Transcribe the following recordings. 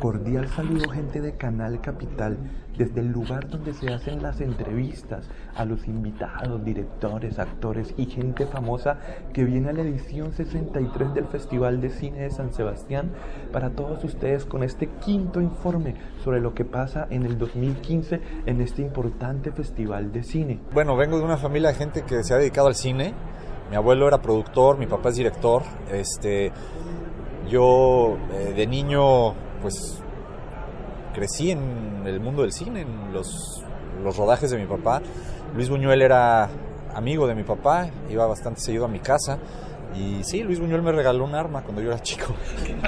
Cordial saludo gente de Canal Capital, desde el lugar donde se hacen las entrevistas a los invitados, directores, actores y gente famosa que viene a la edición 63 del Festival de Cine de San Sebastián para todos ustedes con este quinto informe sobre lo que pasa en el 2015 en este importante festival de cine. Bueno, vengo de una familia de gente que se ha dedicado al cine. Mi abuelo era productor, mi papá es director. Este, yo eh, de niño pues crecí en el mundo del cine, en los, los rodajes de mi papá. Luis Buñuel era amigo de mi papá, iba bastante seguido a mi casa. Y sí, Luis Buñuel me regaló un arma cuando yo era chico.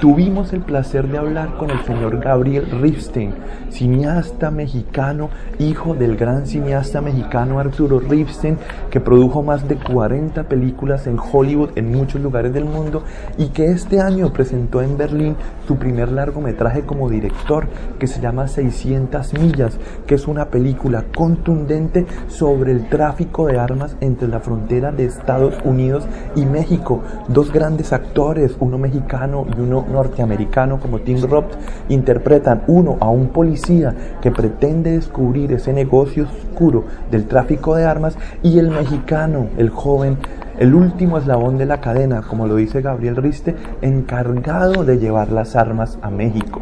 Tuvimos el placer de hablar con el señor Gabriel Ripstein, cineasta mexicano, hijo del gran cineasta mexicano Arturo Ripstein, que produjo más de 40 películas en Hollywood en muchos lugares del mundo y que este año presentó en Berlín su primer largometraje como director, que se llama 600 millas, que es una película contundente sobre el tráfico de armas entre la frontera de Estados Unidos y México dos grandes actores, uno mexicano y uno norteamericano como Tim Roth, interpretan uno a un policía que pretende descubrir ese negocio oscuro del tráfico de armas y el mexicano, el joven, el último eslabón de la cadena, como lo dice Gabriel Riste, encargado de llevar las armas a México.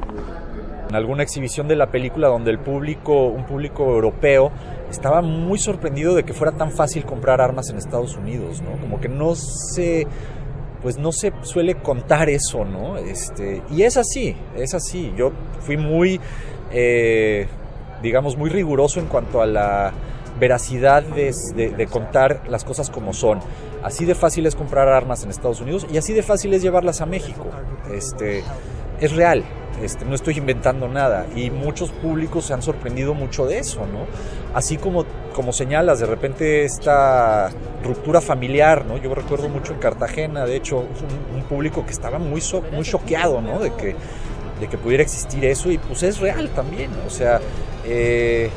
En alguna exhibición de la película donde el público, un público europeo, estaba muy sorprendido de que fuera tan fácil comprar armas en Estados Unidos, ¿no? Como que no se pues no se suele contar eso, ¿no? Este, y es así, es así. Yo fui muy, eh, digamos, muy riguroso en cuanto a la veracidad de, de, contar las cosas como son. Así de fácil es comprar armas en Estados Unidos y así de fácil es llevarlas a México. Este, es real, este, no estoy inventando nada y muchos públicos se han sorprendido mucho de eso, ¿no? Así como, como señalas, de repente esta ruptura familiar, ¿no? Yo recuerdo mucho en Cartagena, de hecho, un, público que estaba muy, muy choqueado, ¿no? De que, de que pudiera existir eso y pues es real también, o sea, eh,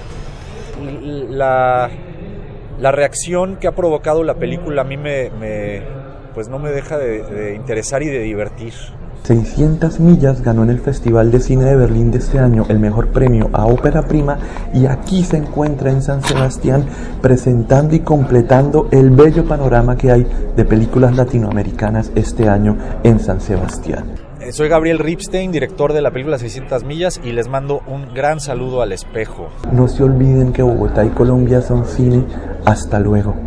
la, la reacción que ha provocado la película a mí me, pues no me deja de, de interesar y de divertir. 600 millas ganó en el Festival de Cine de Berlín de este año el mejor premio a ópera prima y aquí se encuentra en San Sebastián presentando y completando el bello panorama que hay de películas latinoamericanas este año en San Sebastián. Eh, soy Gabriel Ripstein, director de la película 600 millas y les mando un gran saludo al espejo. No se olviden que Bogotá y Colombia son cine. Hasta luego.